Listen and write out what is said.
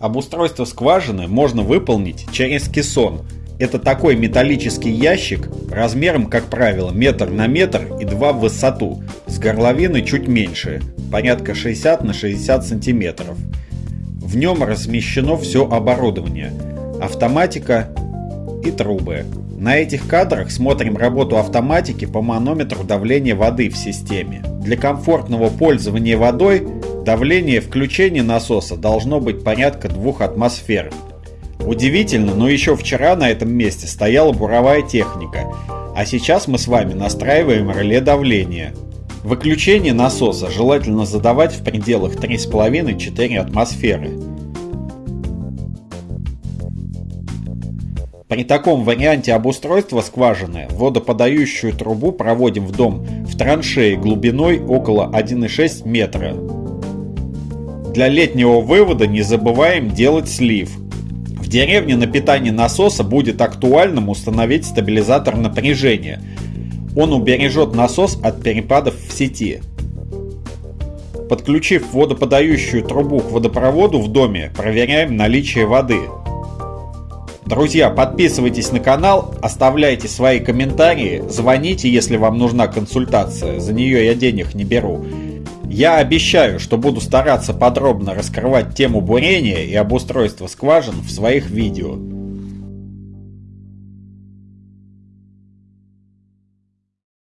Обустройство скважины можно выполнить через кессон. Это такой металлический ящик размером, как правило, метр на метр и два в высоту, с горловиной чуть меньше, порядка 60 на 60 сантиметров. В нем размещено все оборудование, автоматика и трубы. На этих кадрах смотрим работу автоматики по манометру давления воды в системе. Для комфортного пользования водой давление включения насоса должно быть порядка 2 атмосфер. Удивительно, но еще вчера на этом месте стояла буровая техника, а сейчас мы с вами настраиваем реле давления. Выключение насоса желательно задавать в пределах 3,5-4 атмосферы. При таком варианте обустройства скважины водоподающую трубу проводим в дом в траншеи глубиной около 1,6 метра. Для летнего вывода не забываем делать слив. В деревне на питание насоса будет актуальным установить стабилизатор напряжения. Он убережет насос от перепадов в сети. Подключив водоподающую трубу к водопроводу в доме, проверяем наличие воды. Друзья, подписывайтесь на канал, оставляйте свои комментарии, звоните, если вам нужна консультация, за нее я денег не беру. Я обещаю, что буду стараться подробно раскрывать тему бурения и обустройства скважин в своих видео.